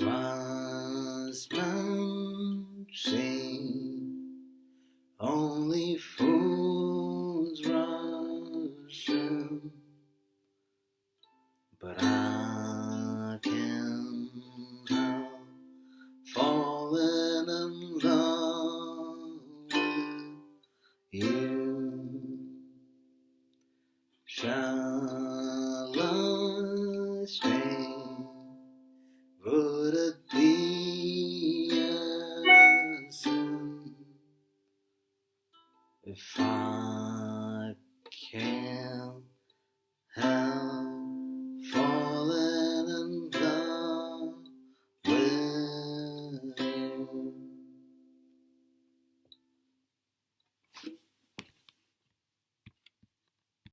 was plunging, only fools rush in. But I can help falling in love with you. love If I